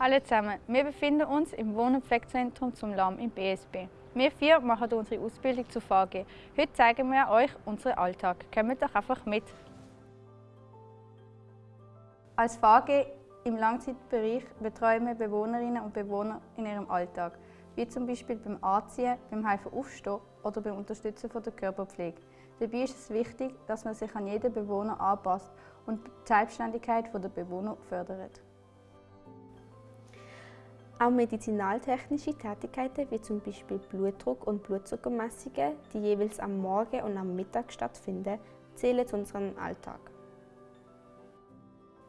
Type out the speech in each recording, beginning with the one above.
Hallo zusammen, wir befinden uns im Wohn- und Pflegezentrum zum Lamm im BSB. Wir vier machen unsere Ausbildung zu VG. Heute zeigen wir euch unseren Alltag. Kommt doch einfach mit. Als VG im Langzeitbereich betreuen wir Bewohnerinnen und Bewohner in ihrem Alltag, wie zum Beispiel beim Anziehen, beim Helfen aufstehen oder beim Unterstützen von der Körperpflege. Dabei ist es wichtig, dass man sich an jeden Bewohner anpasst und die Selbstständigkeit der Bewohner fördert. Auch medizinaltechnische Tätigkeiten wie zum Beispiel Blutdruck und Blutzuckermessungen, die jeweils am Morgen und am Mittag stattfinden, zählen zu unserem Alltag.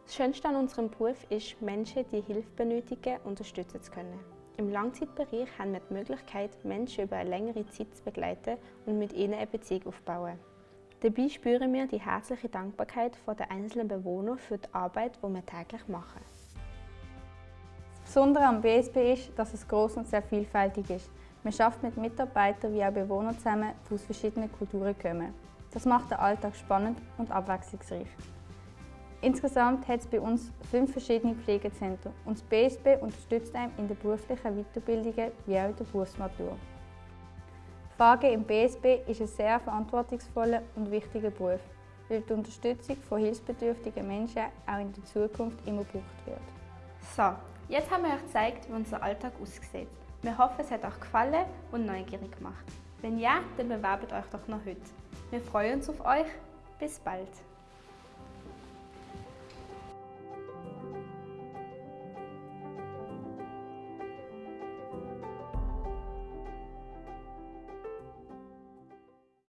Das Schönste an unserem Beruf ist, Menschen, die Hilfe benötigen, unterstützen zu können. Im Langzeitbereich haben wir die Möglichkeit, Menschen über eine längere Zeit zu begleiten und mit ihnen eine Beziehung aufzubauen. Dabei spüren wir die herzliche Dankbarkeit der einzelnen Bewohner für die Arbeit, die wir täglich machen. Besondere am BSB ist, dass es groß und sehr vielfältig ist. Man arbeitet mit Mitarbeitern wie auch Bewohnern zusammen, die aus verschiedenen Kulturen kommen. Das macht den Alltag spannend und abwechslungsreich. Insgesamt hat es bei uns fünf verschiedene Pflegezentren und das BSB unterstützt einem in den beruflichen Weiterbildungen wie auch in der Berufsmatur. Frage im BSB ist ein sehr verantwortungsvoller und wichtiger Beruf, weil die Unterstützung von hilfsbedürftigen Menschen auch in der Zukunft immer gebraucht wird. So, jetzt haben wir euch gezeigt, wie unser Alltag aussieht. Wir hoffen, es hat euch gefallen und neugierig gemacht. Wenn ja, dann bewerbt euch doch noch heute. Wir freuen uns auf euch. Bis bald!